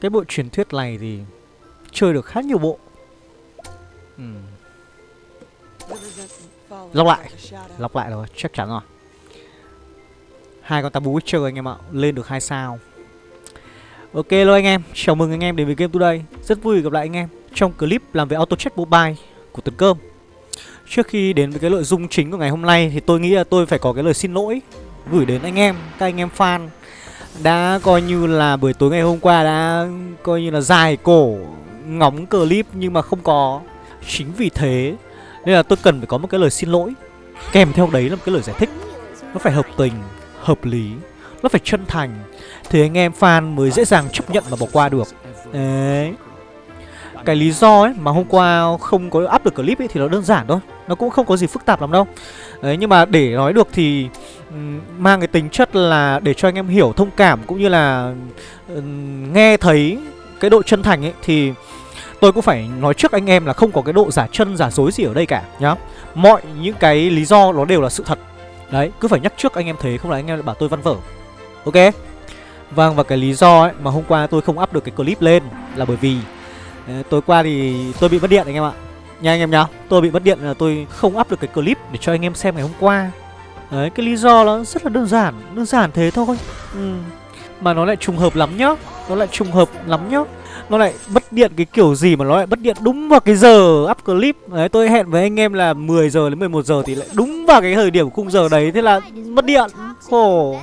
Cái bộ truyền thuyết này thì chơi được khá nhiều bộ. Ừ. Lọc lại. Lọc lại rồi, chắc chắn rồi. Hai con tabu Witcher anh em ạ Lên được hai sao. Ok luôn anh em, chào mừng anh em đến với Game Today. Rất vui gặp lại anh em trong clip làm về Auto Check Mobile của Tuấn Cơm. Trước khi đến với cái nội dung chính của ngày hôm nay thì tôi nghĩ là tôi phải có cái lời xin lỗi Gửi đến anh em, các anh em fan. Đã coi như là buổi tối ngày hôm qua đã coi như là dài cổ ngóng clip nhưng mà không có. Chính vì thế nên là tôi cần phải có một cái lời xin lỗi. Kèm theo đấy là một cái lời giải thích. Nó phải hợp tình, hợp lý Nó phải chân thành. Thì anh em fan mới dễ dàng chấp nhận và bỏ qua được. Đấy. Cái lý do ấy mà hôm qua không có up được clip ấy thì nó đơn giản thôi. Nó cũng không có gì phức tạp lắm đâu. Đấy nhưng mà để nói được thì Mang cái tính chất là để cho anh em hiểu thông cảm Cũng như là uh, nghe thấy cái độ chân thành ấy Thì tôi cũng phải nói trước anh em là không có cái độ giả chân giả dối gì ở đây cả nhá. Mọi những cái lý do nó đều là sự thật. Đấy, cứ phải nhắc trước anh em thế không là anh em lại bảo tôi văn vở. Ok? Vâng, và cái lý do ấy mà hôm qua tôi không up được cái clip lên là bởi vì ờ, Tối qua thì tôi bị mất điện anh em ạ. Nha anh em nhá Tôi bị mất điện là tôi không up được cái clip để cho anh em xem ngày hôm qua. Đấy, cái lý do nó rất là đơn giản Đơn giản thế thôi. Ừ. Mà nó lại trùng hợp lắm nhá. Nó lại trùng hợp lắm nhá. Nó lại mất điện cái kiểu gì mà nó lại mất điện đúng vào cái giờ up clip. Đấy tôi hẹn với anh em là 10 giờ đến 11 giờ thì lại đúng vào cái thời điểm khung giờ đấy. Thế là mất điện. Khổ.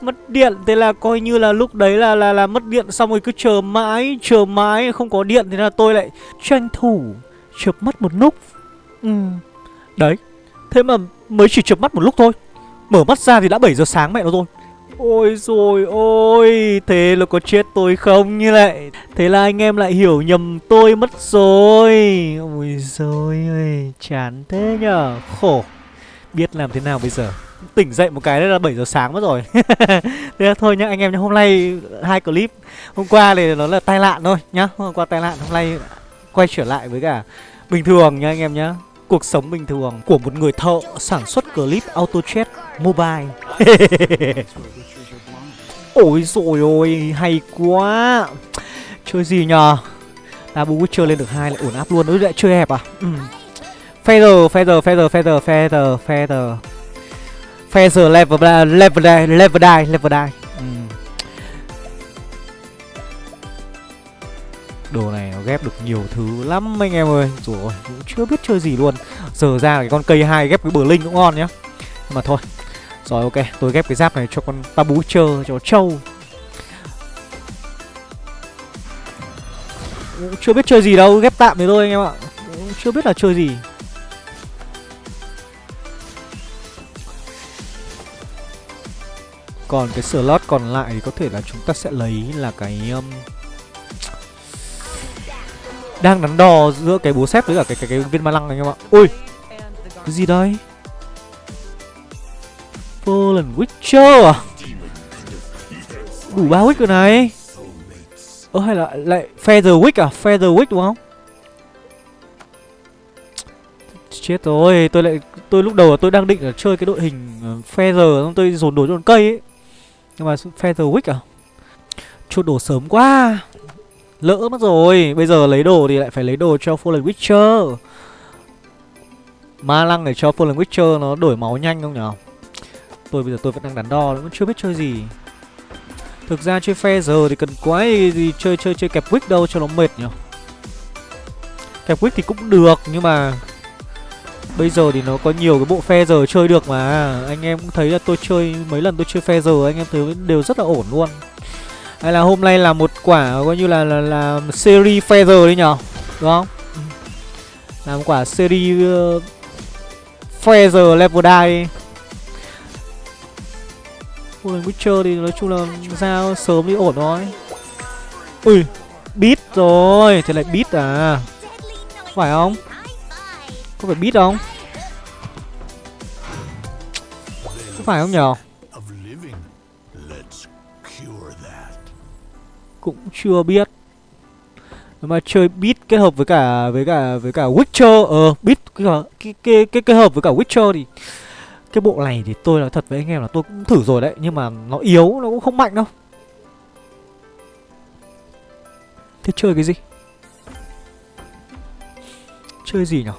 Mất điện. Thế là coi như là lúc đấy là là là mất điện xong rồi cứ chờ mãi Chờ mãi không có điện. Thế là tôi lại tranh thủ chợp mất một lúc. Ừ. Đấy. Thế mà mới chỉ chợp mắt một lúc thôi. Mở mắt ra thì đã 7 giờ sáng mẹ nó rồi. Ôi rồi ôi, Thế là có chết tôi không như lại Thế là anh em lại hiểu nhầm tôi mất rồi. Ôi rồi ơi Chán thế nhở Khổ. Biết làm thế nào bây giờ? Tỉnh dậy một cái là 7 giờ sáng mất rồi. Thế là thôi nhá, anh em nhá, Hôm nay hai clip. Hôm qua thì nó là tai nạn thôi nhá. Hôm qua tai nạn, hôm nay quay trở lại với cả Bình thường nha anh em nhá. Cuộc sống bình thường của một người thợ sản xuất clip auto chat mobile Ôi rồi ôi, hay quá Chơi gì nhờ Double Witcher lên được hai lại ổn áp luôn Ôi lại chơi hẹp à ừ. Feather, Feather, Feather, Feather, Feather, Feather Feather level, level, level die, level die Đồ này nó ghép được nhiều thứ lắm anh em ơi. Rồi cũng chưa biết chơi gì luôn. Giờ ra cái con cây hai ghép cái bờ linh cũng ngon nhá. Nhưng mà thôi. Rồi ok, tôi ghép cái giáp này cho con Tabu chơ cho trâu. Cũng Chưa biết chơi gì đâu, ghép tạm thế thôi anh em ạ. Chưa biết là chơi gì. Còn cái slot còn lại thì có thể là chúng ta sẽ lấy là cái um, đang đắn đo giữa cái búa xếp với cả cái, cái, cái viên ma lăng anh em ạ. Ui Cái gì đây? Fallen Witcher à? Đủ ba Witch rồi này. Ơ hay là lại Feather Witch à? Feather Witch đúng không? Chết rồi Tôi lại Tôi lúc đầu tôi đang định là chơi cái đội hình ờ, Feather Xong tôi dồn đồ cho con cây ấy. Nhưng mà Feather Witch à? Chốt đồ sớm quá. Lỡ mất rồi, Bây giờ lấy đồ thì lại phải lấy đồ cho Fallen Witcher. Ma lăng để cho Fallen Witcher nó đổi máu nhanh không nhở? Tôi bây giờ tôi vẫn đang đắn đo vẫn chưa biết chơi gì. Thực ra chơi phe giờ thì cần quái gì chơi chơi chơi kẹp quick đâu cho nó mệt nhỉ Kẹp quick thì cũng được, nhưng mà Bây giờ thì nó có nhiều cái bộ phe giờ chơi được mà. Anh em cũng thấy là tôi chơi, mấy lần tôi chơi phe giờ, anh em thấy đều rất là ổn luôn. Hay là hôm nay là một quả coi như là là, là series feather đấy nhở? Đúng không? Làm quả series uh, feather level die Golden Witcher thì nói chung là ra sớm đi ổn thôi. Ui Beat rồi Thế lại beat à? Phải không? Có phải beat không? Có phải không nhở? Cũng chưa biết. Mà chơi beat kết hợp với cả với cả với cả Witcher ờ beat cái cái cái kết hợp với cả Witcher thì cái bộ này thì tôi nói thật với anh em là tôi cũng thử rồi đấy Nhưng mà nó yếu, nó cũng không mạnh đâu. Thế chơi cái gì? Chơi gì nhở?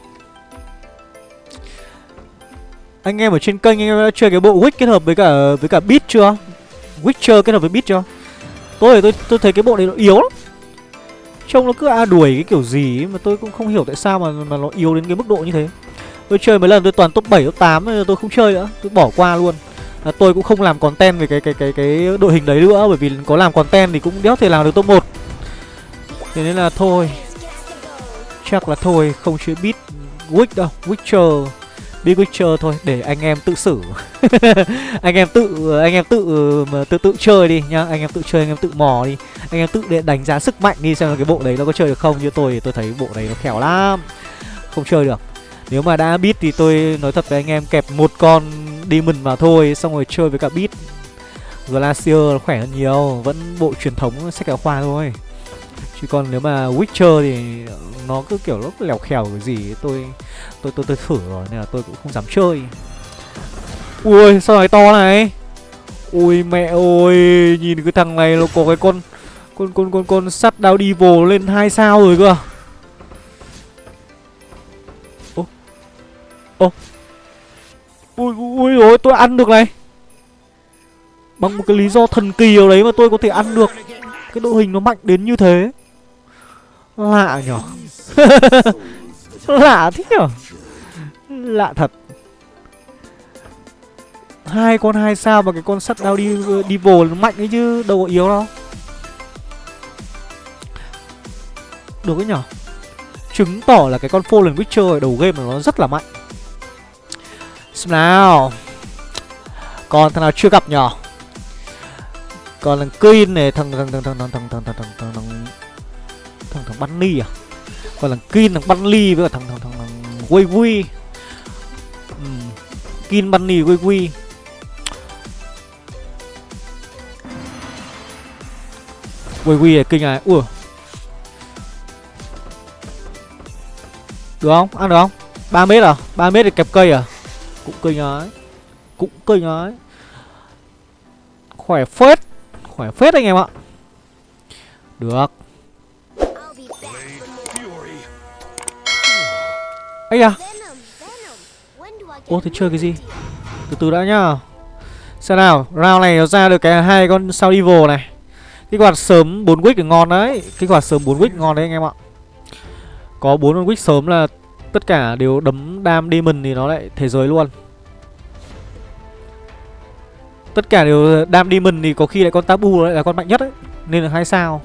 Anh em ở trên kênh anh em đã chơi cái bộ Witch kết hợp với cả với cả Beat chưa? Witcher kết hợp với Beat chưa? Tôi tôi, tôi thấy cái bộ này nó yếu lắm. Trông nó cứ a đuổi cái kiểu gì ấy, mà tôi cũng không hiểu tại sao mà mà nó yếu đến cái mức độ như thế. Tôi chơi mấy lần tôi toàn top 7, top 8 tôi không chơi nữa Tôi bỏ qua luôn. À, Tôi cũng không làm content về cái cái cái cái đội hình đấy nữa Bởi vì có làm content thì cũng đéo thể làm được top 1 Thế nên là thôi. Chắc là thôi không chơi beat Witch đâu Witcher. Big Witcher thôi, để anh em tự xử. Anh em tự, anh em tự tự tự chơi đi nhá. Anh em tự chơi, anh em tự mò đi. Anh em tự để đánh giá sức mạnh đi xem là cái bộ đấy nó có chơi được không. Như tôi thì tôi thấy bộ đấy nó khéo lắm. Không chơi được. Nếu mà đã biết thì tôi nói thật với anh em, kẹp một con demon vào thôi, Xong rồi chơi với cả beat. Glacier khỏe hơn nhiều, Vẫn bộ truyền thống, sách giáo khoa thôi. Chứ còn nếu mà Witcher thì nó cứ kiểu lúc lèo khèo cái gì ấy, tôi tôi tôi tôi thử rồi nên là tôi cũng không dám chơi. Ui sao này to này? Ui mẹ ơi, nhìn cái thằng này nó có cái con con con con con sắt đao đi vồ lên hai sao rồi cơ. Ô. Ô. Ui ui ôi tôi ăn được này. Bằng một cái lý do thần kỳ nào đấy mà tôi có thể ăn được Cái đội hình nó mạnh đến như thế Lạ nhở Lạ thế nhở Lạ thật hai con hai sao mà cái con sắt đao đi đi vồ nó mạnh ấy chứ đâu có yếu đâu được ấy nhở chứng tỏ là cái con Fallen Witcher ở đầu game mà nó rất là mạnh xem nào còn thằng nào chưa gặp nhở còn thằng Queen này thằng thằng thằng thằng thằng thằng thằng thằng thằng thằng thằng thằng thằng Bunny à? Còn thằng Kin, thằng Bunny với cả thằng thằng thằng thằng Wei Wei uhm. Kin Bunny Wei Wei Wei Wei này, kinh này. Ui được không? Ăn được không? 3 mét à? 3 mét thì kẹp cây à? Cũng kinh ấy. Cũng kinh ấy. Khỏe phết. Khỏe phết anh em ạ. Được. Ấy à ô thế chơi cái gì? Từ từ đã nhá. Xem nào, round này nó ra được cái hai con sao evil này. Cái quạt sớm 4 wick thì ngon đấy. Cái quạt sớm 4 wick ngon đấy anh em ạ. Có bốn con wick sớm là tất cả đều đấm đam demon thì nó lại thế giới luôn. Tất cả đều đam demon thì có khi lại con tabu lại là con mạnh nhất ấy. Nên là hai sao.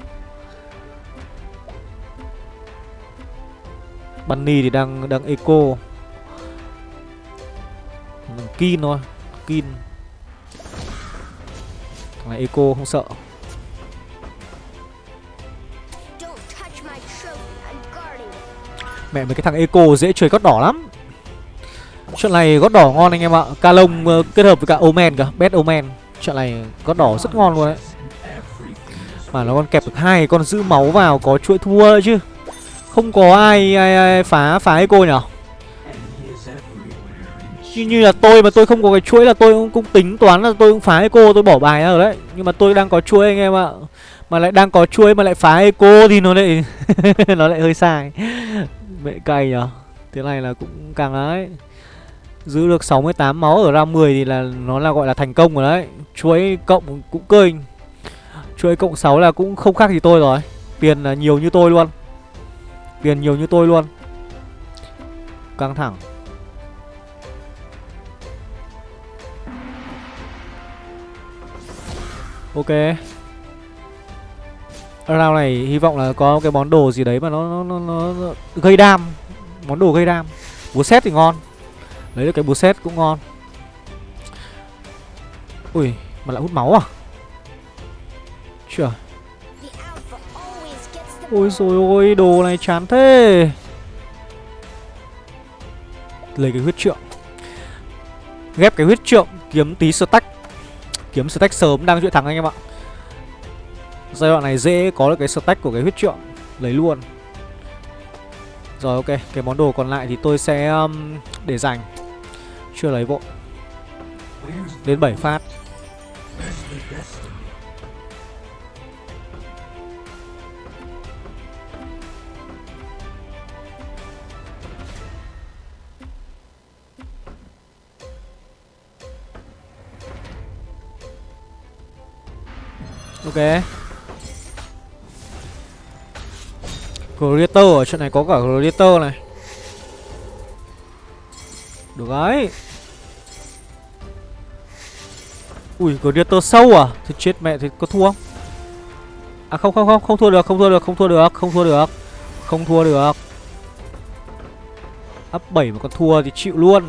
Bunny thì đang đang eco. Kin thôi Kin. Thằng này eco không sợ. Mẹ mấy cái thằng eco dễ chơi gót đỏ lắm. Chuyện này gót đỏ ngon anh em ạ. Ca lông uh, ờ, kết hợp với cả Omen cả, Best Omen. Chuyện này gót đỏ rất ngon luôn đấy. Mà nó còn kẹp được hai con giữ máu vào Có chuỗi thua đấy chứ. Không có ai, ai, ai phá phá eco nhở? Như, như là tôi mà tôi không có cái chuỗi là tôi cũng, cũng tính toán là tôi cũng phá eco tôi bỏ bài ra rồi đấy. Nhưng mà tôi đang có chuỗi anh em ạ. Mà lại đang có chuỗi mà lại phá eco thì nó lại Nó lại hơi sai. Mẹ cay nhở? Thế này là cũng càng đấy. Giữ được 68 máu ở round 10 thì là nó là gọi là thành công rồi đấy. Chuỗi cộng cũng cơi Chuỗi cộng 6 là cũng không khác gì tôi rồi. Tiền là nhiều như tôi luôn. Tiền nhiều như tôi luôn. Căng thẳng. Ok. Round này hy vọng là có cái món đồ gì đấy mà nó, nó, nó, nó gây đam. Món đồ gây đam. Búa xét thì ngon. Lấy được cái búa xét cũng ngon. Ui mà lại hút máu à? Chưa. Ôi rồi ôi đồ này chán thế. Lấy cái huyết trượng. Ghép cái huyết trượng Kiếm tí stack. Kiếm stack sớm đang chuyện thắng anh em ạ. Giai đoạn này dễ có được cái stack của cái huyết trượng. Lấy luôn. Rồi ok Cái món đồ còn lại thì tôi sẽ um, để dành. Chưa lấy vội. Đến 7 phát. Ok. Creator ở trận này có cả Creator này. Được đấy. Ui Creator sâu à? Thì chết mẹ thì có thua không? À không không không không thua được, không thua được, không thua được, không thua được. Không thua được. Up 7 mà còn thua thì chịu luôn.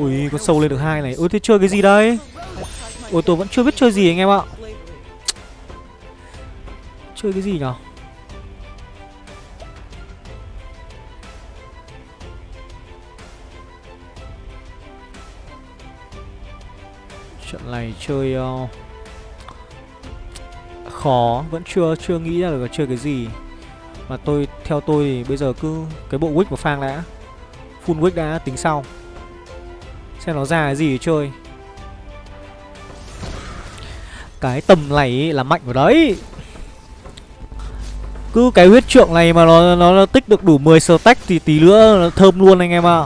Ui con sâu lên được hai này. Ui thế chơi cái gì đây? Ui tôi vẫn chưa biết chơi gì anh em ạ. Chơi cái gì nhở? Trận này chơi uh, Khó. Vẫn chưa chưa nghĩ ra được là chơi cái gì. Mà tôi Theo tôi thì bây giờ cứ Cái bộ wick của phang đã. Full wick đã tính sau. Xem nó ra cái gì chơi Cái tầm này là mạnh vào đấy cứ cái huyết trượng này mà nó, nó, nó tích được đủ 10 stack thì tí nữa nó thơm luôn anh em ạ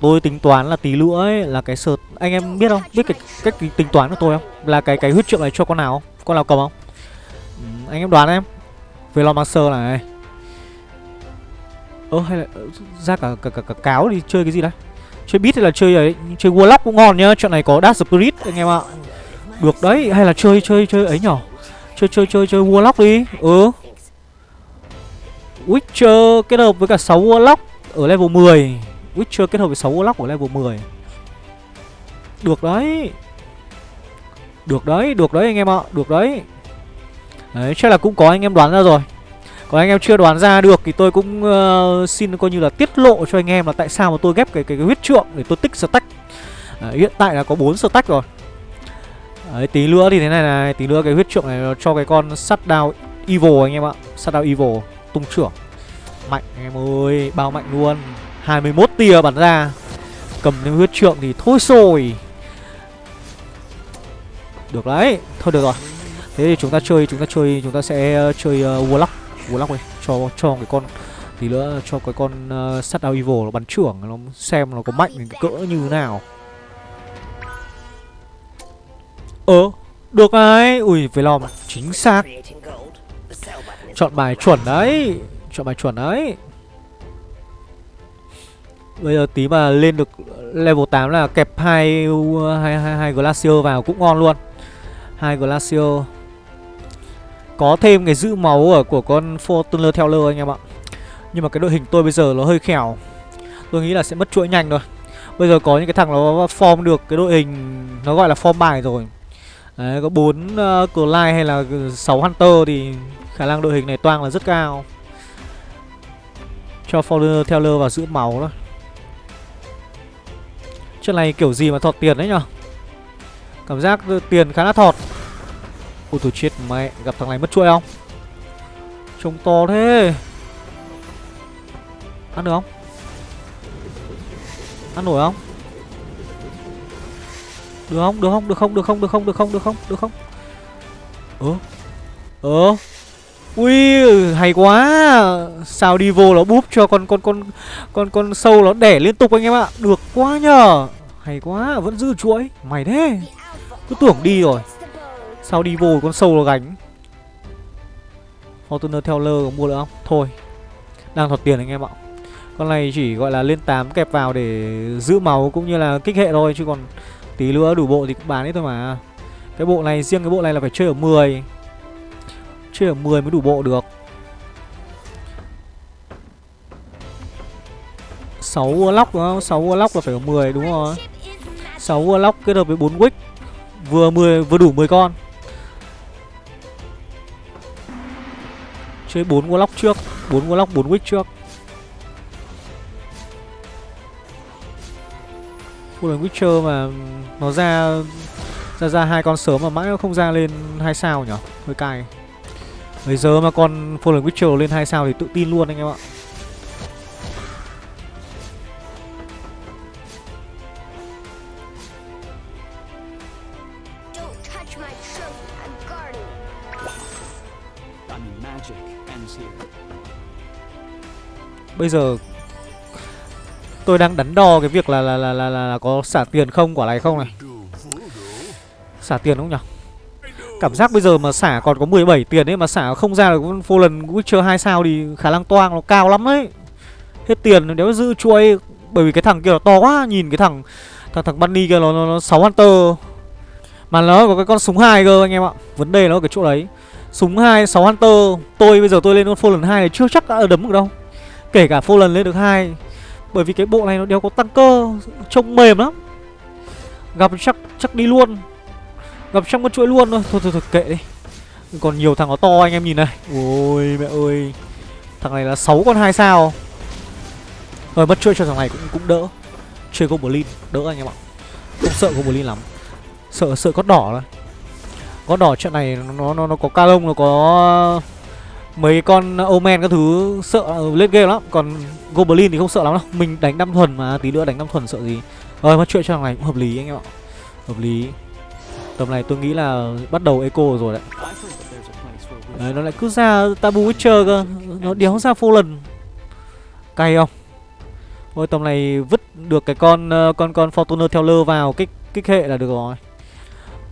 Tôi tính toán là tí nữa ấy là cái sợt anh em biết không? Biết cái cách tính toán của tôi không? Là cái cái huyết trượng này cho con nào không? Con nào cầm không? Ừ, anh em đoán em. Velon này. Ơ hay là ra cả cả, cả cả cáo đi chơi cái gì đấy? Chơi beat hay là chơi ấy, chơi Warlock cũng ngon nhá. Chuyện này có Dark Spirit anh em ạ. Được đấy, hay là chơi chơi chơi ấy nhỏ. Chơi chơi chơi chơi Warlock đi. Ừ. Witcher kết hợp với cả 6 Warlock ở level 10 Witcher kết hợp với 6 Warlock ở level 10 Được đấy Được đấy, được đấy anh em ạ Được đấy Đấy, chắc là cũng có anh em đoán ra rồi còn anh em chưa đoán ra được thì tôi cũng uh, xin coi như là tiết lộ cho anh em là tại sao mà tôi ghép cái cái, cái huyết trượng để tôi tích stack. À, hiện tại là có 4 stack rồi. Đấy, tí nữa thì thế này này, tí nữa cái huyết trượng này cho cái con sắt đao evil anh em ạ. Sắt đao evil tung trưởng Mạnh anh em ơi Bao mạnh luôn 21 tia bắn ra Cầm lên huyết trượng thì thôi rồi Được đấy Thôi được rồi Thế thì chúng ta chơi Chúng ta chơi Chúng ta sẽ chơi uh, Warlock Warlock đi. Cho cho cái con Tí nữa cho cái con uh, Sắt Evil nó bắn trưởng Nó xem nó có mạnh đến cái cỡ như thế nào. Ờ Được đấy Ui phải lòng Chính xác. Chọn bài chuẩn đấy. Chọn bài chuẩn đấy. Bây giờ tí mà lên được level 8 là kẹp hai hai hai, hai Glacier vào cũng ngon luôn. Hai Glacier. Có thêm cái giữ máu ở của con Fortuner Teller anh em ạ. Nhưng mà cái đội hình tôi bây giờ nó hơi khẻo. Tôi nghĩ là sẽ mất chuỗi nhanh rồi. Bây giờ có những cái thằng nó form được cái đội hình nó gọi là form bài rồi. Đấy, có 4 uh, ờ, Clyde hay là 6 Hunter thì khả năng đội hình này toang là rất cao. Cho Fortuner Teller vào giữ máu đó. Chuyện này kiểu gì mà thọt tiền đấy nhở Cảm giác tiền khá là thọt Ôi tôi chết mẹ Gặp thằng này mất chuỗi không? Trông to thế. Ăn được không? Ăn nổi không? Được không? Được không? Được không? Được không? Được không? Được không? Được không? Được không? Ơ? Ơ? Ui, hay quá. Sao đi vô nó búp cho con con con Con con sâu nó đẻ liên tục anh em ạ. Được quá nhờ. Hay quá, vẫn giữ chuỗi. Mày thế. Cứ tưởng đi rồi. Sao đi vô con sâu nó gánh? Fortuner Teller có mua được không? Thôi, Đang thọt tiền anh em ạ. Con này chỉ gọi là lên 8 kẹp vào để giữ máu cũng như là kích hệ thôi, Chứ còn tí nữa đủ bộ thì cũng bán hết thôi mà. Cái bộ này, riêng cái bộ này là phải chơi ở 10 Chơi ở 10 mới đủ bộ được. 6 Warlock đúng không? 6 Warlock là phải ở 10 đúng rồi 6 Warlock kết hợp với 4 Wick. Vừa 10 vừa đủ 10 con. Chơi 4 Warlock trước 4 Warlock 4 Wick trước. Full Witcher mà nó ra ra ra hai con sớm mà mãi nó không ra lên hai sao nhỉ hơi cay. Bây giờ mà con Fallen Witcher lên 2 sao thì tự tin luôn anh em ạ. Bây giờ tôi đang đắn đo cái việc là là là là, là, là có xả tiền không quả này không này. Xả tiền không nhỉ? Cảm giác bây giờ mà xả còn có 17 tiền ấy Mà xả không ra được vô lần Witcher 2 sao Thì khả năng toang nó cao lắm đấy Hết tiền nếu giữ chuôi Bởi vì cái thằng kia nó to quá Nhìn cái thằng Thằng thằng Bunny kia nó, nó, nó 6 Hunter. Mà nó có cái con súng hai cơ anh em ạ Vấn đề nó ở cái chỗ đấy. Súng 2, 6 Hunter. Tôi bây giờ tôi lên con Fallen 2 này chưa chắc đã đấm được đâu. Kể cả Fallen lên được hai Bởi vì cái bộ này nó đều có tăng cơ Trông mềm lắm. Gặp chắc chắc đi luôn. Gặp trong con chuỗi luôn thôi. Thôi thôi, thôi kệ đi. Còn nhiều thằng nó to anh em nhìn này. Ôi mẹ ơi. Thằng này là 6 con 2 sao. Rồi mất chuỗi cho thằng này cũng cũng đỡ. Chơi Goblin đỡ anh em ạ. Không sợ Goblin lắm. Sợ sợ có đỏ thôi. Có đỏ trận này nó nó nó có ca lông nó có mấy con omen các thứ sợ ờ, lên game lắm còn goblin thì không sợ lắm đâu mình đánh năm thuần mà, tí nữa đánh năm thuần sợ gì rồi mất chuyện cho thằng này cũng hợp lý anh em ạ hợp lý tầm này tôi nghĩ là bắt đầu eco rồi đấy đấy, nó lại cứ ra tabu witcher cơ nó đéo ra phô lần cay không Ôi tầm này vứt được cái con ờ, con con Fortuner theo lơ vào, kích kích hệ là được rồi.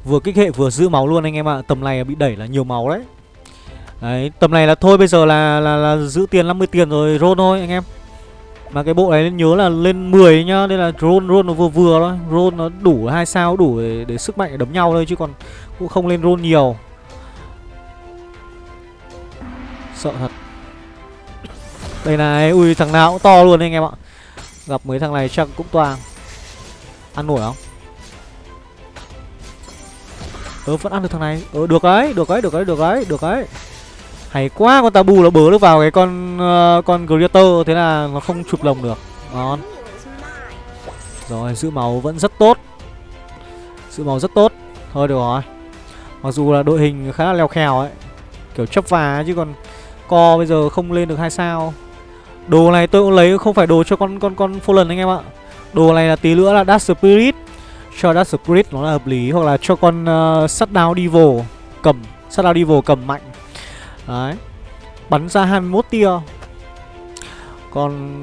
Vừa kích hệ vừa giữ máu luôn anh em ạ. À. Tầm này bị đẩy là nhiều máu đấy. Đấy, tầm này là thôi bây giờ là là, là giữ tiền 50 tiền rồi roll thôi anh em. Mà cái bộ này nên nhớ là lên 10 nhá, nên là roll roll nó vừa vừa thôi. Roll nó đủ hai sao đủ để, để sức mạnh đấm nhau thôi chứ còn cũng không lên roll nhiều. Sợ thật. Đây này, ui thằng nào cũng to luôn anh em ạ. Gặp mấy thằng này chắc cũng toàn Ăn nổi không? Ờ vẫn ăn được thằng này Ờ được đấy, được đấy, được đấy, được đấy, được đấy hay quá con tabu nó bớ được vào cái con uh, con Greater thế là nó không chụp lồng được. Ngon. Rồi giữ máu vẫn rất tốt. Giữ máu rất tốt. Thôi được rồi. Mặc dù là đội hình khá là leo khèo ấy kiểu chấp vá chứ còn co bây giờ không lên được hai sao. Đồ này tôi cũng lấy không phải đồ cho con con con fallen anh em ạ. Đồ này là tí nữa là dark spirit. Cho dark spirit nó là hợp lý hoặc là cho con ờ, uh, shutdown devil cầm shutdown devil cầm mạnh. Đấy. Bắn ra 21 tia. Còn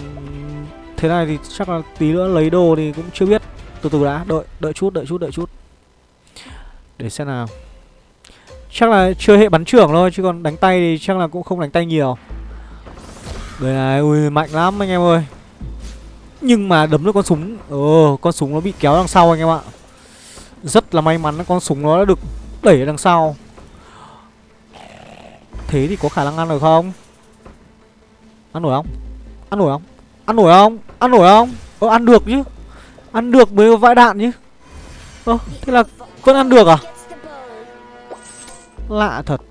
Thế này thì chắc là tí nữa lấy đồ thì cũng chưa biết. Từ từ đã, Đợi đợi chút đợi chút đợi chút. Để xem nào. Chắc là chưa hệ bắn trưởng thôi, Chứ còn đánh tay thì chắc là cũng không đánh tay nhiều. Đây này, Ui, mạnh lắm anh em ơi. Nhưng mà đấm được con súng Ờ con súng nó bị kéo đằng sau anh em ạ. Rất là may mắn con súng nó đã được đẩy ở đằng sau. Thế thì có khả năng ăn được không? Ăn nổi không? Ăn nổi không? Ăn nổi không? Ăn nổi không? Ờ ăn được chứ. Ăn được mới vãi đạn chứ. Ơ thế là vẫn ăn được à? Lạ thật.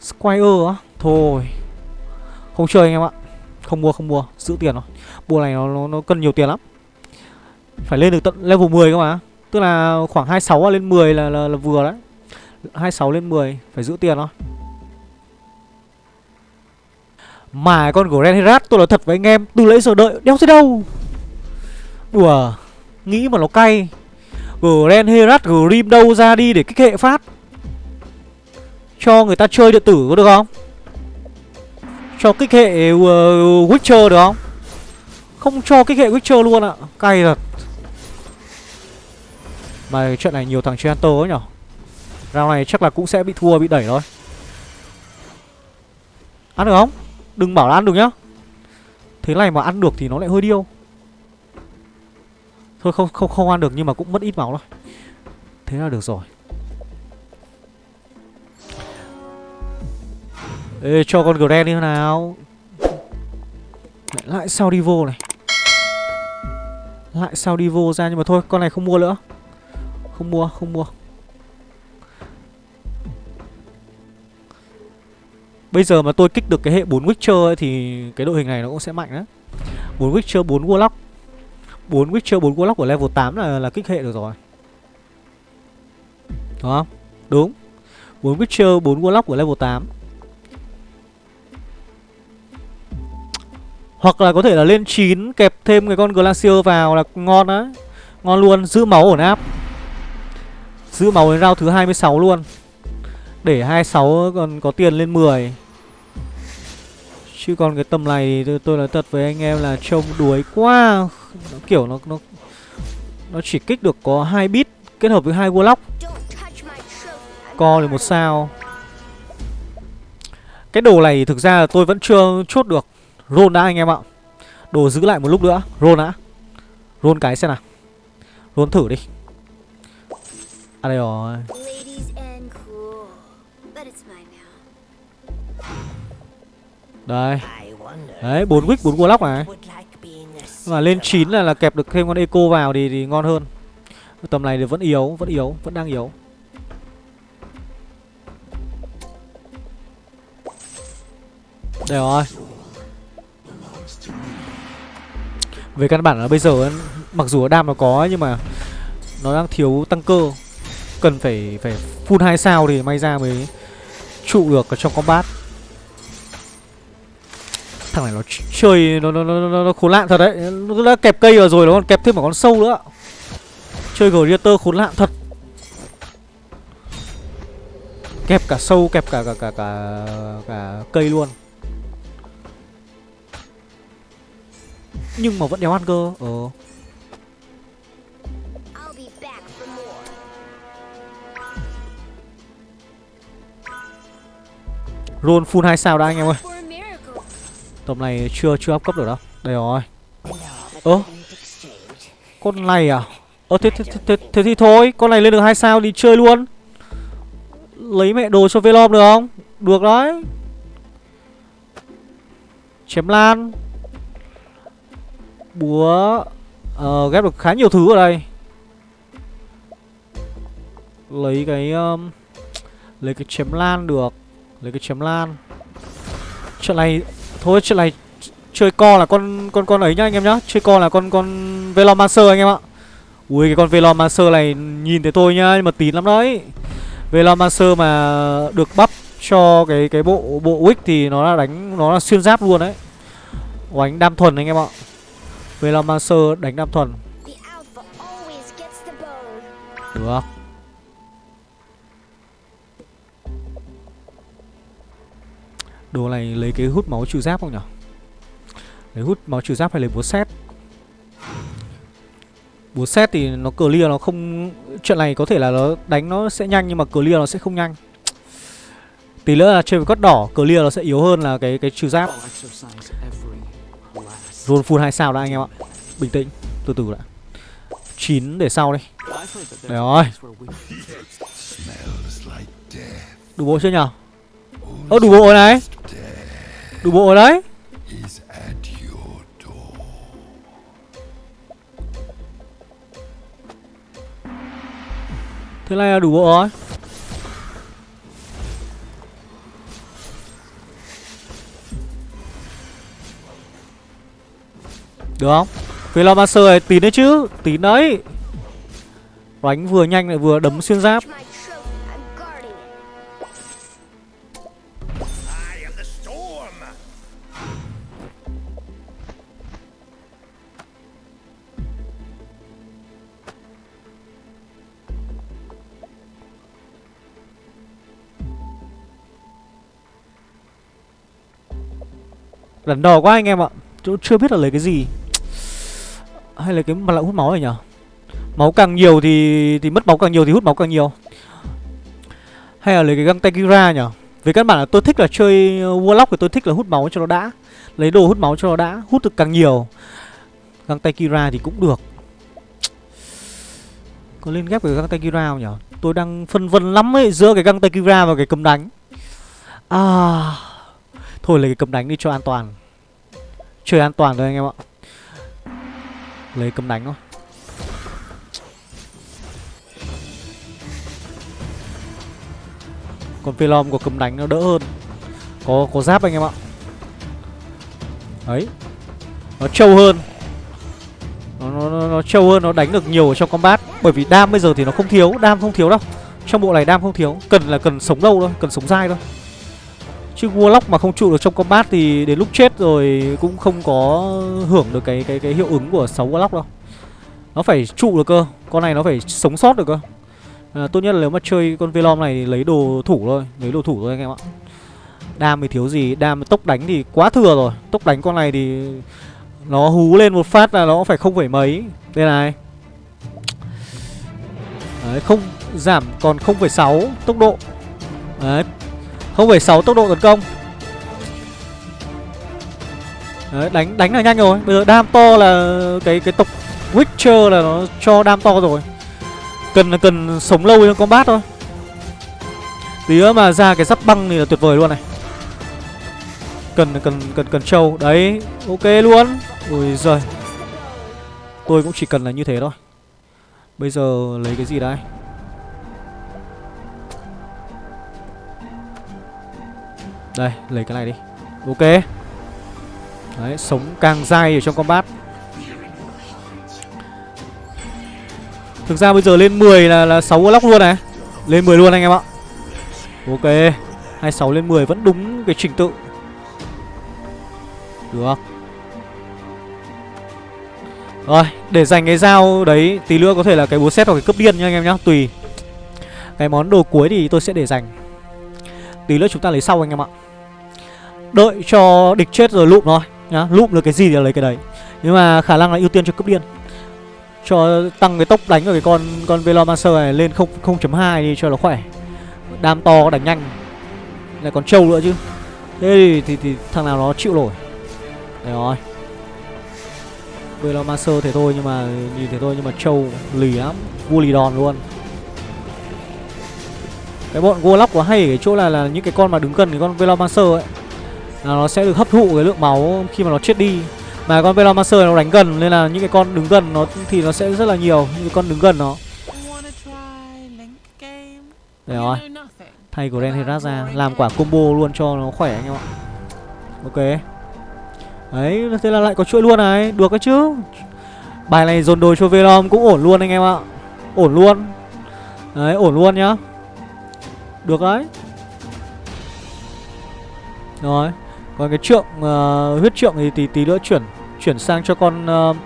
Squire á? Thôi. Không chơi anh em ạ. Không mua không mua. Giữ tiền rồi mua này nó, nó, nó cần nhiều tiền lắm. Phải lên được tận level 10 cơ mà. Tức là khoảng 26 lên 10 là, là, là vừa đấy. 26 lên 10 Phải giữ tiền thôi mà con Grand Herat tôi nói thật với anh em Từ lấy giờ đợi đeo tới đâu? Đùa Nghĩ mà nó cay. Grand Herat Grim đâu ra đi để kích hệ phát? Cho người ta chơi điện tử có được không? Cho kích hệ uh, Witcher được không? Không cho kích hệ Witcher luôn ạ. Cay thật. Mà trận này nhiều thằng chơi Hunter ấy nhở? Round này chắc là cũng sẽ bị thua bị đẩy thôi. Ăn được không? Đừng bảo là ăn được nhá. Thế này mà ăn được thì nó lại hơi điêu. Thôi không không không ăn được nhưng mà cũng mất ít máu thôi. Thế là được rồi. Ê cho con Gren đi nào. Lại, lại sao đi vô này? Lại sao đi vô ra nhưng mà thôi con này không mua nữa. Không mua không mua. Bây giờ mà tôi kích được cái hệ 4 Witcher ấy, thì cái đội hình này nó cũng sẽ mạnh đấy 4 Witcher 4 Warlock. 4 Witcher 4 Warlock của level 8 là là kích hệ được rồi. Đúng không? Đúng. 4 Witcher 4 Warlock của level 8 Hoặc là có thể là lên 9 kẹp thêm cái con Glacier vào là ngon đấy Ngon luôn, giữ máu ổn áp. Giữ máu đến round thứ 26 luôn. Để 26 còn có tiền lên 10 Chứ còn cái tầm này tôi, tôi nói thật với anh em là trông đuối quá. Nó Kiểu nó nó nó chỉ kích được có hai bit kết hợp với hai Warlock. Co thì một sao. Cái đồ này thực ra là tôi vẫn chưa chốt được. Roll đã anh em ạ. Đồ giữ lại một lúc nữa. Roll đã Roll cái xem nào. Roll thử đi. À đây rồi. Đây. Đấy 4 wick 4 warlock này Mà lên 9 là là kẹp được thêm con eco vào thì, thì ngon hơn. Tầm này thì vẫn yếu Vẫn yếu Vẫn đang yếu. Đây rồi. Về căn bản là bây giờ Mặc dù đam nó có nhưng mà Nó đang thiếu tăng cơ. Cần phải phải full 2 sao thì may ra mới Trụ được ở trong combat Thằng này nó chơi nó nó nó, nó, nó khốn nạn thật đấy. Nó đã kẹp cây vào rồi nó còn kẹp thêm một con sâu nữa. Chơi Gladiator khốn nạn thật. Kẹp cả sâu, kẹp cả cả cả cả, cả cây luôn. Nhưng mà vẫn đéo ăn cơ. Ờ. Roll full 2 sao đã anh em ơi Tầm này chưa chưa up cấp được đâu. Đây rồi. Ơ Con này à? Ơ thế, thế, thế, thế, thế thì thôi Con này lên được hai sao đi chơi luôn. Lấy mẹ đồ cho Velom được không? Được đấy. Chém lan. Búa uh, Ghép được khá nhiều thứ ở đây. Lấy cái um, Lấy cái chém lan được. Lấy cái chém lan. Chuyện này Thôi chuyện này Chơi co là con con con ấy nhá anh em nhá. Chơi co là con con Velomancer anh em ạ. Ui cái con Velomancer này nhìn thấy tôi nhá Nhưng mà tín lắm đấy. Velomancer mà được bắp cho cái cái bộ bộ wick thì nó là đánh nó là xuyên giáp luôn đấy. Đánh đam thuần anh em ạ. Velomancer đánh đam thuần. Được Đồ này lấy cái hút máu trừ giáp không nhỉ Lấy hút máu trừ giáp hay lấy búa xét Búa xét thì nó clear nó không Chuyện này có thể là nó đánh nó sẽ nhanh Nhưng mà clear nó sẽ không nhanh. Tí nữa là chơi với cốt đỏ Clear nó sẽ yếu hơn là cái cái trừ giáp. Roll full 2 sao đã anh em ạ. Bình tĩnh Từ từ đã. 9 để sau đi. Đấy rồi. Đủ bộ chưa nhở Ơ đủ bộ rồi này. Đủ bộ rồi đấy. Thế này là đủ bộ rồi. Được không? Velomancer này, tín đấy chứ. Tín đấy. Đánh vừa nhanh lại vừa đấm xuyên giáp. Đắn đỏ quá anh em ạ. Chỗ chưa biết là lấy cái gì. Hay là cái mặt lạ hút máu này nhở? Máu càng nhiều thì thì mất máu càng nhiều thì hút máu càng nhiều. Hay là lấy cái găng tay Kira nhở? Về căn bản là tôi thích là chơi Warlock thì tôi thích là hút máu cho nó đã. Lấy đồ hút máu cho nó đã, Hút được càng nhiều. Găng tay Kira thì cũng được. Có lên ghép với găng tay Kira không nhở? Tôi đang phân vân lắm ấy, Giữa cái găng tay Kira và cái cầm đánh. À Thôi lấy cái cầm đánh đi cho an toàn. Chơi an toàn thôi anh em ạ. Lấy cấm đánh thôi. Còn Velom có cấm đánh nó đỡ hơn. Có có giáp anh em ạ. Đấy. Nó trâu hơn. Nó, nó, nó, nó trâu hơn, nó đánh được nhiều ở trong combat. Bởi vì đam bây giờ thì nó không thiếu Đam không thiếu đâu. Trong bộ này đam không thiếu. Cần là cần sống lâu thôi, cần sống dai thôi. Chứ Warlock mà không trụ được trong combat thì đến lúc chết rồi cũng không có hưởng được cái cái cái hiệu ứng của 6 Warlock đâu. Nó phải trụ được cơ, con này nó phải sống sót được cơ. À, tốt nhất là nếu mà chơi con Velom này thì lấy đồ thủ thôi, lấy đồ thủ thôi anh em ạ. Đam thì thiếu gì, đam tốc đánh thì quá thừa rồi. Tốc đánh con này thì nó hú lên một phát là nó phải không phải mấy. Đây này. Đấy, không giảm còn 0,6 tốc độ Đấy 0,6 tốc độ tấn công. Đấy, đánh đánh là nhanh rồi. Bây giờ đam to là cái cái tộc Witcher là nó cho đam to rồi. Cần là cần sống lâu trong combat thôi. Tí nữa mà ra cái giáp băng thì là tuyệt vời luôn này. Cần cần cần cần trâu. Đấy ok luôn. Ui giời. Tôi cũng chỉ cần là như thế thôi. Bây giờ lấy cái gì đây? Đây, lấy cái này đi. Ok. Đấy, sống càng dai ở trong combat. Thực ra bây giờ lên 10 là là 6 lock luôn này. Lên 10 luôn anh em ạ. Ok. 26 lên 10 vẫn đúng cái trình tự. Được. Rồi, để dành cái dao đấy, Tí nữa có thể là cái búa xét hoặc cái cướp điên nha anh em nhá, Tùy. Cái món đồ cuối thì tôi sẽ để dành. Tí nữa chúng ta lấy sau anh em ạ. Đợi cho địch chết rồi lụm thôi nhá Lụm được cái gì thì lấy cái đấy Nhưng mà khả năng là ưu tiên cho cướp điên cho tăng cái tốc đánh của cái con con Velomancer này lên 0.2 đi cho nó khỏe. Đam to đánh nhanh. Lại còn trâu nữa chứ. Thế thì, thì, thì thằng nào nó chịu nổi. Đấy rồi. Velomancer thế thôi nhưng mà nhìn thế thôi nhưng mà trâu lì lắm, vua lì đòn luôn. Cái bọn Warlock của hay ở cái chỗ là là những cái con mà đứng gần cái con Velomancer ấy là nó sẽ được hấp thụ cái lượng máu khi mà nó chết đi mà con Velomancer nó đánh gần nên là những cái con đứng gần nó thì nó sẽ rất là nhiều những cái con đứng gần nó. Để rồi. Thay của Renherat ra làm quả combo luôn cho nó khỏe anh em ạ. Ok. Đấy, thế là lại có chuỗi luôn này, được cái chứ. Bài này dồn đồ cho Velom cũng ổn luôn anh em ạ. Ổn luôn. Đấy, ổn luôn nhá. Được đấy. Rồi. Còn cái trượng uh, huyết trượng thì tí tí nữa chuyển chuyển sang cho con uh,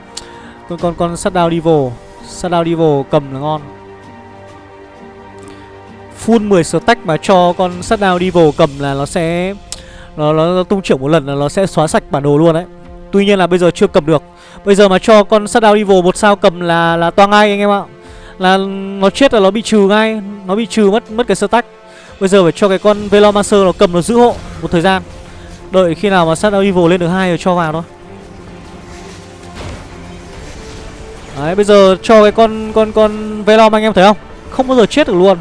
con con con Shutdown Devil. Shutdown Devil cầm là ngon. Full 10 stack mà cho con Shutdown Devil cầm là nó sẽ nó, nó, nó tung trưởng một lần là nó sẽ xóa sạch bản đồ luôn đấy. Tuy nhiên là bây giờ chưa cầm được. Bây giờ mà cho con Shutdown Devil một sao cầm là là toang ngay anh em ạ. Là nó chết là nó bị trừ ngay, nó bị trừ mất mất cái stack. Bây giờ phải cho cái con Velomancer nó cầm nó giữ hộ một thời gian. Đợi khi nào mà Shadow Evil lên được hai rồi cho vào thôi. Đấy bây giờ cho cái con con con Velom anh em thấy không? Không bao giờ chết được luôn.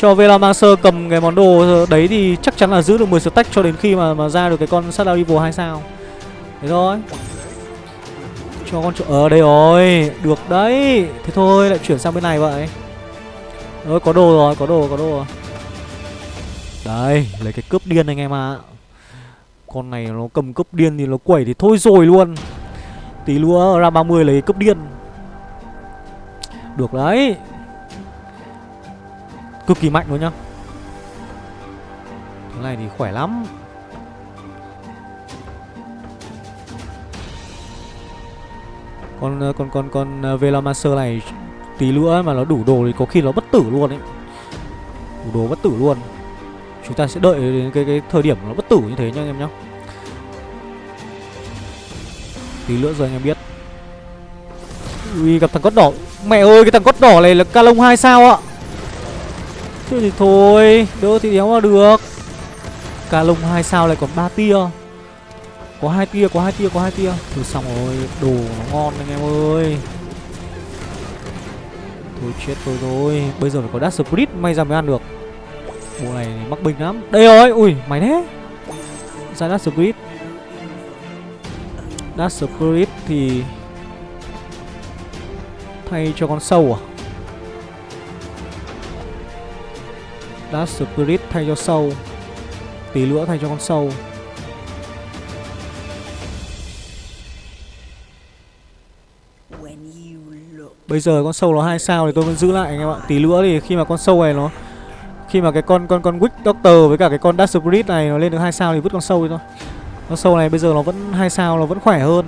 Cho Velomancer cầm cái món đồ đấy thì chắc chắn là giữ được 10 stack cho đến khi mà mà ra được cái con Shadow Evil 2 sao. Thế thôi. Cho con chỗ ở ờ, đây rồi. Được đấy. Thế thôi lại chuyển sang bên này vậy. Đấy có đồ rồi có đồ có đồ rồi. Đây lấy cái cướp điên anh em ạ. à. Con này nó cầm cấp điên thì nó quẩy thì thôi rồi luôn. Tí nữa ra 30 lấy cấp điên. Được đấy. Cực kỳ mạnh luôn nhá. Thế này thì khỏe lắm. Con con con con ờ, Velomancer này tí nữa mà nó đủ đồ thì có khi nó bất tử luôn ấy. Đủ đồ bất tử luôn. Chúng ta sẽ đợi đến cái cái thời điểm nó bất tử như thế nhá anh em nhá. Tí nữa rồi anh em biết. Ui gặp thằng cốt đỏ. Mẹ ơi cái thằng cốt đỏ này là ca lông hai sao ạ? Thế thì thôi Đỡ thì đéo mà được. Ca lông hai sao lại còn ba tia. Có hai tia, có hai tia, có hai tia. Thôi xong rồi, đồ nó ngon anh em ơi. Thôi chết tôi rồi. Bây giờ phải có Dash split may ra mới ăn được. Bộ này mắc bình lắm. Đây rồi, ui mày thế. Ra Dark Spirit Dark Spirit thì Thay cho con sâu à? Dark Spirit thay cho sâu. Tí nữa thay cho con sâu. Bây giờ con sâu nó hai sao thì tôi vẫn giữ lại anh em ạ. Tí nữa thì khi mà con sâu này nó khi mà cái con con con Wick Doctor với cả cái con Dash Spirit này nó lên được hai sao thì vứt con sâu đi thôi con sâu này bây giờ nó vẫn hai sao nó vẫn khỏe hơn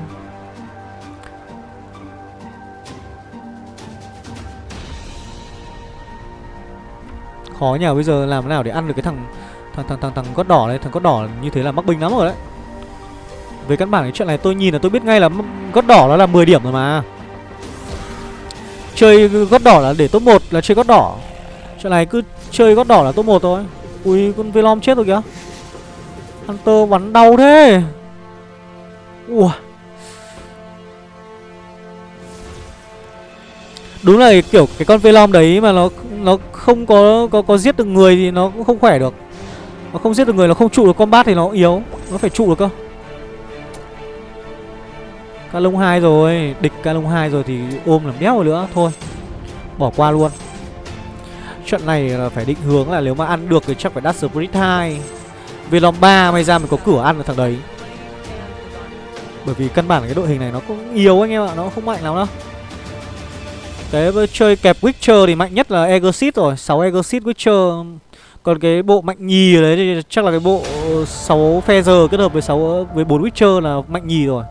Khó nhỉ? bây giờ làm thế nào để ăn được cái thằng thằng thằng thằng thằng cốt đỏ này, thằng cốt đỏ như thế là mắc bình lắm rồi đấy. Về căn bản cái chuyện này tôi nhìn là tôi biết ngay là gót đỏ nó là 10 điểm rồi mà. Chơi gót đỏ là để top 1 là chơi gót đỏ Chuyện này cứ chơi gót đỏ là top 1 thôi Ui con Velom chết rồi kìa Hunter bắn đau thế Ủa Đúng là kiểu cái con Velom đấy mà nó nó không có có có giết được người thì nó cũng không khỏe được. Nó không giết được người nó không trụ được combat thì nó yếu, nó phải trụ được cơ. Ca lông 2 rồi, địch ca lông 2 rồi thì ôm làm đéo rồi nữa thôi. Bỏ qua luôn. Trận này là phải định hướng là nếu mà ăn được thì chắc phải đắt Spirit 2. Velom 3 may ra mình có cửa ăn được thằng đấy. Bởi vì căn bản cái đội hình này nó cũng yếu anh em ạ, nó không mạnh lắm đâu. Cái chơi kẹp Witcher thì mạnh nhất là Exit rồi 6 Exit Witcher Còn cái bộ mạnh nhì đấy thì chắc là cái bộ 6 Feather kết hợp với 6 với 4 Witcher là mạnh nhì rồi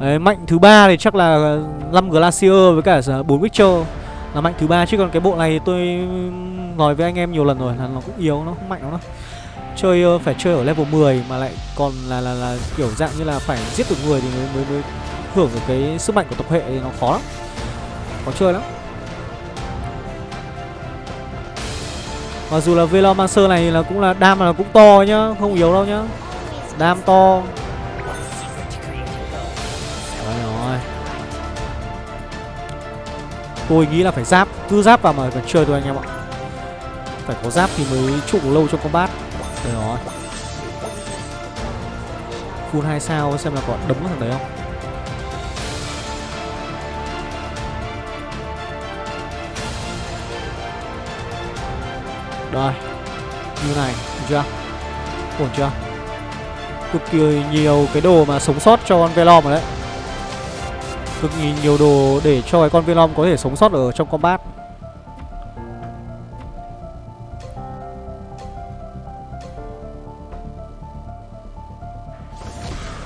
Đấy, mạnh thứ ba thì chắc là 5 Glacier với cả 4 Witcher là mạnh thứ ba chứ còn cái bộ này tôi nói với anh em nhiều lần rồi là nó cũng yếu nó không mạnh lắm đâu. Chơi phải chơi ở level 10 mà lại còn là là là kiểu dạng như là phải giết được người thì mới mới, mới hưởng được cái sức mạnh của tập hệ thì nó khó lắm. Khó chơi lắm. Mặc dù là Velomancer này là cũng là đam là cũng to nhá Không yếu đâu nhá. Đam to. Tôi nghĩ là phải giáp, Cứ giáp vào mà phải chơi thôi anh em ạ. Phải có giáp thì mới trụ lâu trong combat. Đấy rồi Full 2 sao, xem là có đấm thằng đấy không? Đây Như này, Được chưa? Ổn chưa? Cực kỳ nhiều cái đồ mà sống sót cho con Velom rồi đấy. Cực kỳ nhiều đồ để cho cái con Velom có thể sống sót ở trong combat.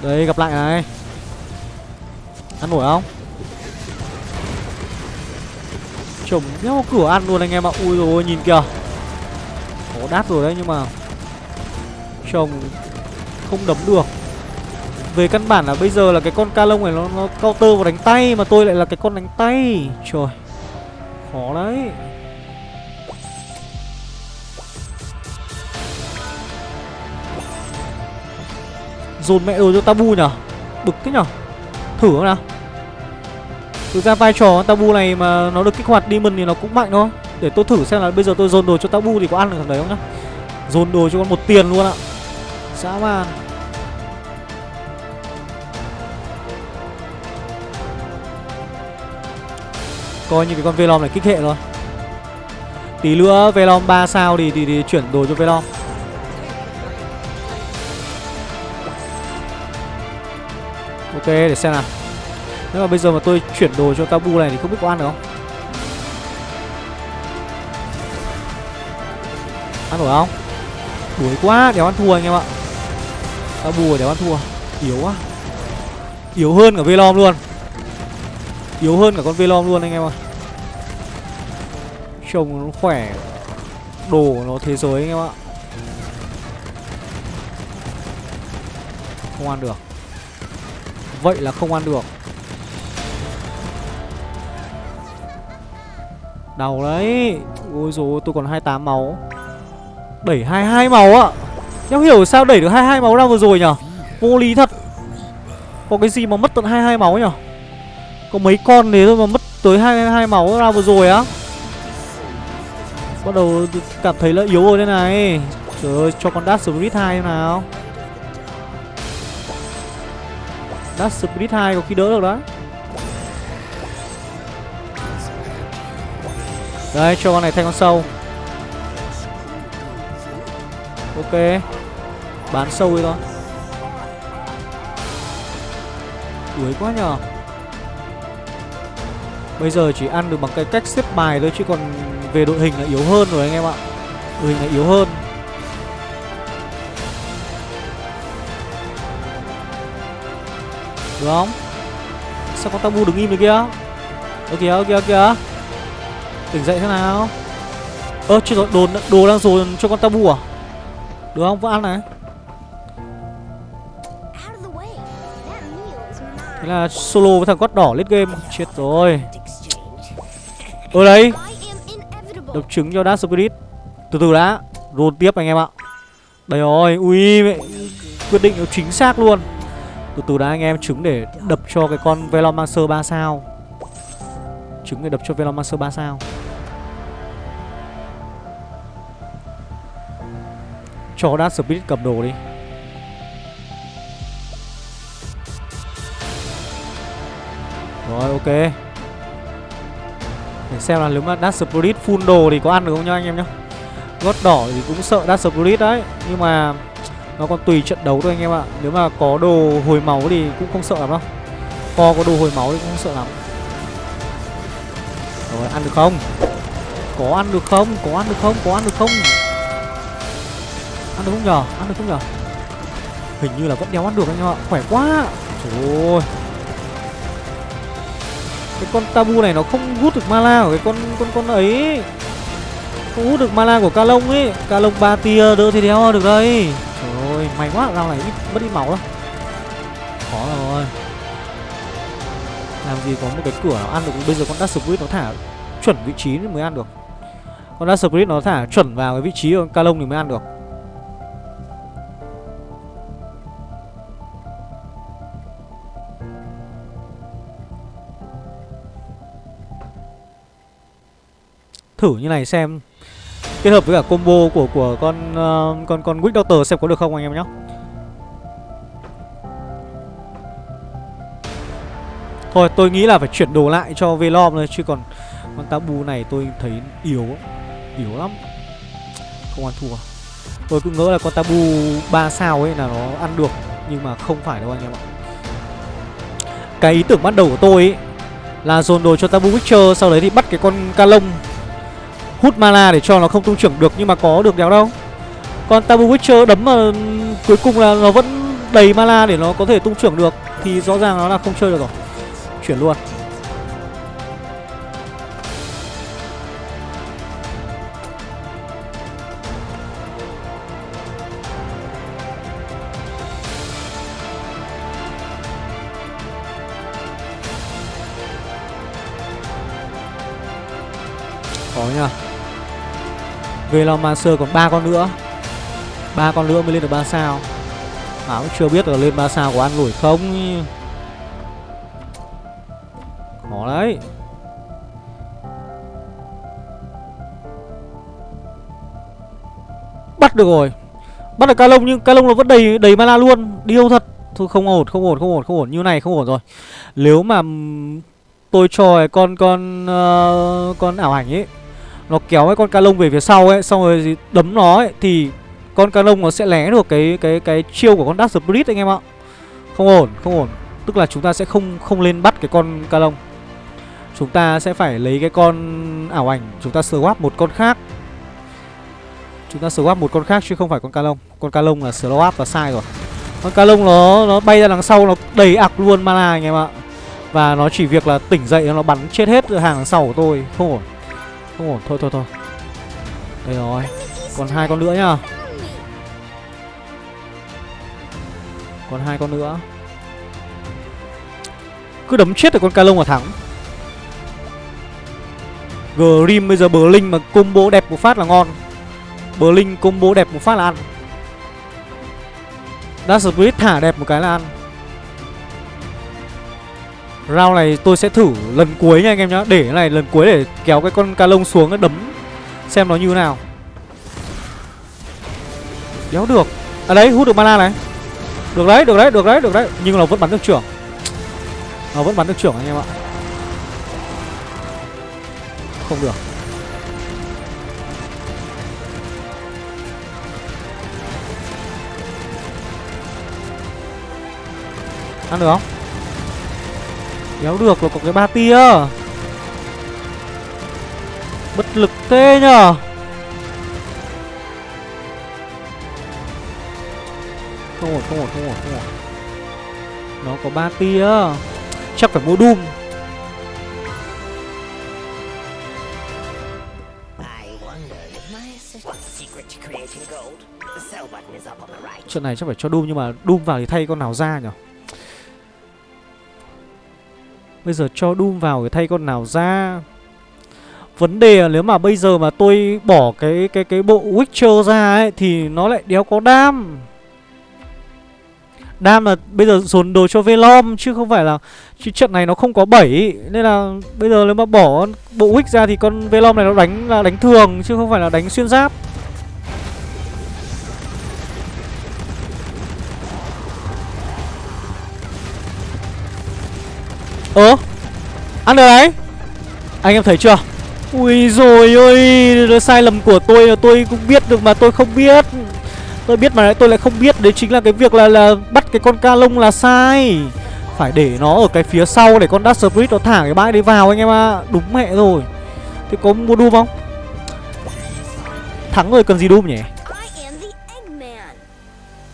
Đây, gặp lại này. Ăn nổi không? Chồng nhau cửa ăn luôn anh em ạ. Ui rồi nhìn kìa. Có đát rồi đấy, nhưng mà Chồng Không đấm được. Về căn bản là bây giờ là cái con ca lông này nó, nó counter vào đánh tay Mà tôi lại là cái con đánh tay. Trời Khó đấy. Dồn mẹ đồ cho tabu nhở? Bực thế nhở? Thử không nào? Thực ra vai trò tabu này mà nó được kích hoạt demon thì nó cũng mạnh thôi. Để tôi thử xem là bây giờ tôi dồn đồ cho tabu thì có ăn được thằng đấy không nhá. Dồn đồ cho con một tiền luôn ạ. Dã man. Coi như cái con Velom này kích hệ rồi Tí nữa Velom 3 sao thì, thì, thì chuyển đồ cho Velom. Ok để xem nào. Nếu mà bây giờ mà tôi chuyển đồ cho Tabu này thì không biết có ăn được không? Ăn được không? Đuổi quá đéo ăn thua anh em ạ. Tabu đéo ăn thua. Yếu quá. Yếu hơn cả Velom luôn. Yếu hơn cả con Velom luôn anh em ạ. Trông nó khỏe. Đồ nó thế giới anh em ạ. Không ăn được. Vậy là không ăn được. Đau đấy. Ôi dồi tôi còn 28 máu. Đẩy 22 máu ạ. Em hiểu sao đẩy được 22 máu ra vừa rồi nhở Vô lý thật. Có cái gì mà mất tận 22 máu nhở có mấy con thế thôi mà mất tới 22 máu ra vừa rồi á. Bắt đầu cảm thấy là yếu rồi đây này. Trời ơi, cho con Dash Spirit 2 nào. Dash Spirit 2 có khi đỡ được đấy Đây, cho con này thay con sâu. Ok. Bán sâu đi thôi. Đuối quá nhờ. Bây giờ chỉ ăn được bằng cái cách xếp bài thôi Chứ còn về đội hình là yếu hơn rồi anh em ạ. Đội hình là yếu hơn. Được không? Sao con tabu đứng im được kia? Ơ kìa ơ kìa ơ kìa. Tỉnh dậy thế nào? Ơ chưa rồi đồ, đồ đang dồn cho con tabu à? Được không? Vẫn ăn này. Thế là solo với thằng quát đỏ lết game. Chết rồi. Ở đây Đập trứng cho Dark Spirit. Từ từ đã Roll tiếp anh em ạ. Đây rồi Ui mẹ. Quyết định chính xác luôn. Từ từ đã anh em trứng để đập cho cái con Velomancer 3 sao. Trứng để đập cho Velomancer 3 sao. Cho Dark Spirit cầm đồ đi. Rồi ok để xem là nếu mà Dash Spirit full đồ thì có ăn được không nha anh em nhá. Gót đỏ thì cũng sợ Dash Spirit đấy, Nhưng mà nó còn tùy trận đấu thôi anh em ạ. Nếu mà có đồ hồi máu thì cũng không sợ lắm đâu. Co có đồ hồi máu thì cũng không sợ lắm. Rồi, ăn được không? Có ăn được không? Có ăn được không? Có ăn được không? Ăn được không nhờ Ăn được không nhờ Hình như là vẫn đéo ăn được anh em ạ. Khỏe quá. Trời ơi cái con tabu này nó không hút được mana của cái con con con ấy. Không hút được mana của ca lông ấy. Ca lông ba tia đỡ thì đéo được đây. Trời ơi, may quá rau này ít, mất đi máu lắm. Khó rồi. Làm gì có một cái cửa nào ăn được, bây giờ con Dark Spirit nó thả chuẩn vị trí mới ăn được. Con Dark Spirit nó thả chuẩn vào cái vị trí của ca lông thì mới ăn được. Thử như này xem kết hợp với cả combo của của con uh, con con witch Doctor xem có được không anh em nhé. Thôi tôi nghĩ là phải chuyển đồ lại cho Velom thôi chứ còn con Tabu này tôi thấy yếu yếu lắm. Không ăn thua. Tôi cứ ngỡ là con Tabu 3 sao ấy là nó ăn được nhưng mà không phải đâu anh em ạ. Cái ý tưởng ban đầu của tôi ấy là dồn đồ cho Tabu Witcher sau đấy thì bắt cái con Calong hút mana để cho nó không tung trưởng được nhưng mà có được đéo đâu. Còn tabu witcher đấm mà ừ, cuối cùng là nó vẫn đầy mana để nó có thể tung trưởng được thì rõ ràng nó là không chơi được rồi. Chuyển luôn. Velomancer còn ba con nữa. Ba con nữa mới lên được 3 sao. Mà cũng chưa biết là lên 3 sao có ăn nổi không. Khó đấy. Bắt được rồi. Bắt được ca lông nhưng ca lông nó vẫn đầy đầy mana luôn. Điêu thật? Thôi không ổn không ổn không ổn không ổn. Như này không ổn rồi. Nếu mà tôi cho con con uh, con ảo ảnh ấy nó kéo cái con ca lông về phía sau ấy xong rồi đấm nó ấy thì con ca lông nó sẽ lé được cái cái cái chiêu của con Dark Spirit anh em ạ. Không ổn, không ổn. Tức là chúng ta sẽ không không lên bắt cái con ca lông. Chúng ta sẽ phải lấy cái con ảo ảnh, chúng ta swap một con khác. Chúng ta swap một con khác chứ không phải con ca lông. Con ca lông là swap và sai rồi. Con ca lông nó nó bay ra đằng sau nó đầy ạc luôn mana anh em ạ. Và nó chỉ việc là tỉnh dậy nó bắn chết hết hàng đằng sau của tôi, không ổn. Không ổn, thôi thôi thôi. Đây rồi. Còn hai con nữa nhá. Còn hai con nữa. Cứ đấm chết được con ca lông mà thắng. Grim bây giờ bờ linh mà combo đẹp một phát là ngon. Bờ linh combo đẹp một phát là ăn. Dash Spirit thả đẹp một cái là ăn. Round này tôi sẽ thử lần cuối nha anh em nhá. Để cái này lần cuối để kéo cái con ca lông xuống đấm. Xem nó như nào. Đéo được. À đấy hút được mana này. Được đấy, được đấy, được đấy, được đấy. Nhưng nó vẫn bắn được trưởng. Nó vẫn bắn được trưởng anh em ạ. Không được. Ăn được không? Đéo được là có cái ba tia. Bất lực thế nhở Không ổn, không ổn, không ổn, không ổn. Nó có ba tia. Chắc phải mua Doom. Chuyện này chắc phải cho Doom nhưng mà Doom vào thì thay con nào ra nhở Bây giờ cho Doom vào để thay con nào ra? Vấn đề là nếu mà bây giờ mà tôi bỏ cái cái cái bộ Witcher ra ấy, Thì nó lại đéo có đam. Đam là bây giờ dồn đồ cho Velom, Chứ không phải là, Chứ trận này nó không có 7 Nên là bây giờ nếu mà bỏ bộ witcher ra Thì con Velom này nó đánh là đánh thường, Chứ không phải là đánh xuyên giáp. Ơ Ăn được đấy. Anh em thấy chưa? Ui rồi ơi Sai lầm của tôi là tôi cũng biết được mà tôi không biết. Tôi biết mà lại tôi lại không biết. Đấy chính là cái việc là là bắt cái con ca lông là sai. Phải để nó ở cái phía sau Để con Dark Spirit nó thả cái bãi đấy vào anh em ạ. À. Đúng mẹ rồi. Thế có mua Doom không? Thắng rồi cần gì Doom nhỉ?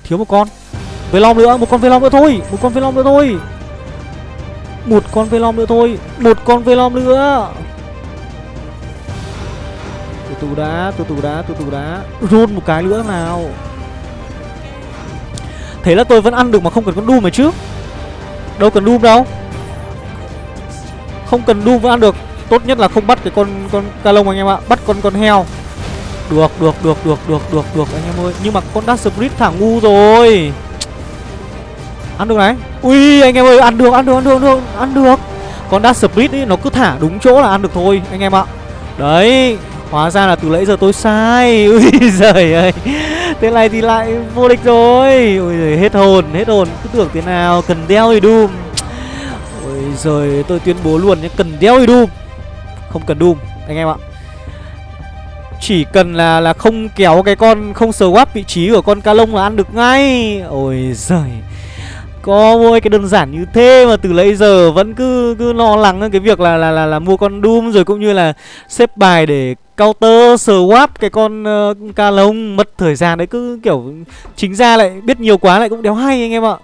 Thiếu một con. Velom nữa, một con Velom nữa thôi. Một con Velom nữa thôi một con Velom nữa thôi. Một con Velom nữa. Từ từ đã, từ từ đã, từ từ đã. Run một cái nữa nào. Thế là tôi vẫn ăn được mà không cần con Doom này chứ. Đâu cần Doom đâu. Không cần Doom vẫn ăn được. Tốt nhất là không bắt cái con con ca lông anh em ạ. Bắt con con heo. Được, được, được, được, được, được, được anh em ơi. Nhưng mà con Dark Spirit thả ngu rồi. Ăn được này. Ui anh em ơi ăn được ăn được ăn được ăn được, ăn được. Con Dark speed ý nó cứ thả đúng chỗ là ăn được thôi anh em ạ. Đấy Hóa ra là từ nãy giờ tôi sai. Ui giời ơi. Thế này thì lại vô địch rồi. Ui giời hết hồn hết hồn. Cứ tưởng thế nào cần đeo thì Doom ui giời tôi tuyên bố luôn nhé Cần đeo thì Doom Không cần Doom anh em ạ. Chỉ cần là là không kéo cái con không swap vị trí của con ca lông là ăn được ngay. Ôi giời có mỗi cái đơn giản như thế mà từ lấy giờ vẫn cứ cứ lo lắng cái việc là là là, là mua con Doom rồi cũng như là xếp bài để counter swap cái con uh, ca lông. Mất thời gian đấy cứ kiểu chính ra lại biết nhiều quá lại cũng đéo hay anh em ạ.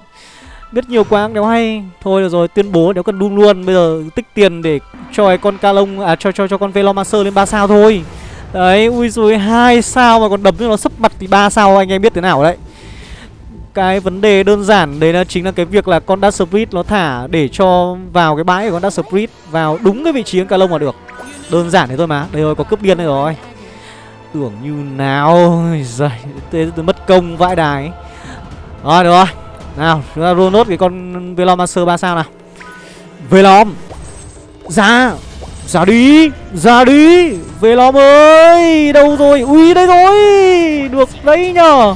Biết nhiều quá cũng đéo hay. Thôi được rồi tuyên bố đéo cần Doom luôn. Bây giờ tích tiền để cho cái con ca lông à cho cho cho con Velomancer lên 3 sao thôi. Đấy ui rồi hai sao mà còn đấm như nó sấp mặt thì ba sao anh em biết thế nào đấy cái vấn đề đơn giản đấy là chính là cái việc là con Dark Spirit nó thả để cho vào cái bãi của con Dark Spirit vào đúng cái vị trí con ca lông là được. Đơn giản thế thôi mà. Đây rồi, có cướp điên đây rồi. Tưởng như nào. Giời, thế mất công vãi đài. Rồi, được rồi. Nào, chúng ta roll nốt cái con Velomancer ba sao nào. Velom. Ra ra đi. Ra đi. Velom ơi, đâu rồi? Ui đây rồi. Được đấy nhờ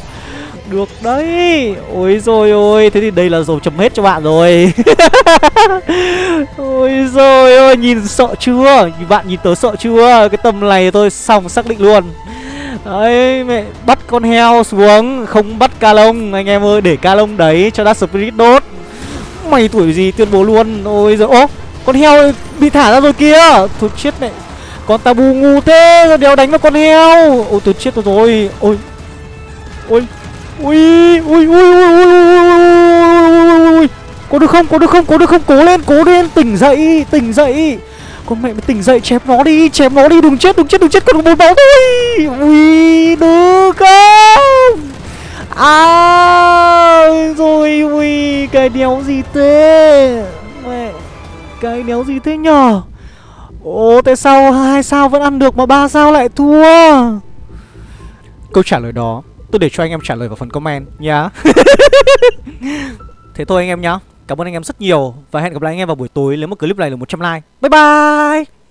được đấy. Ôi rồi ôi, Thế thì đây là dầu chấm hết cho bạn rồi. Ôi rồi ôi, Nhìn sợ chưa? Bạn nhìn tớ sợ chưa? Cái tầm này tôi xong xác định luôn. Đấy, mẹ, Bắt con heo xuống, Không bắt ca lông. Anh em ơi, để ca lông đấy Cho Dark Spirit đốt. Mày tuổi gì tuyên bố luôn. Ôi rồi Ô, con heo bị thả ra rồi kia Thôi chết mẹ, Con tabu ngu thế Đéo đánh vào con heo? Ôi, tôi chết rồi. Ôi Ôi ui ui ui ui ui ui có được không có được không có được không cố lên cố lên tỉnh dậy tỉnh dậy con mẹ mày tỉnh dậy chém nó đi chém nó đi đừng chết đừng chết đừng chết còn một máu thôi ui được không à rồi ui cái đéo gì thế mẹ cái đéo gì thế nhở ồ tại sao hai sao vẫn ăn được mà ba sao lại thua câu trả lời đó Tôi để cho anh em trả lời vào phần comment nhá. Thế thôi anh em nhá. Cảm ơn anh em rất nhiều Và hẹn gặp lại anh em vào buổi tối. Nếu mà clip này là 100 like. Bye bye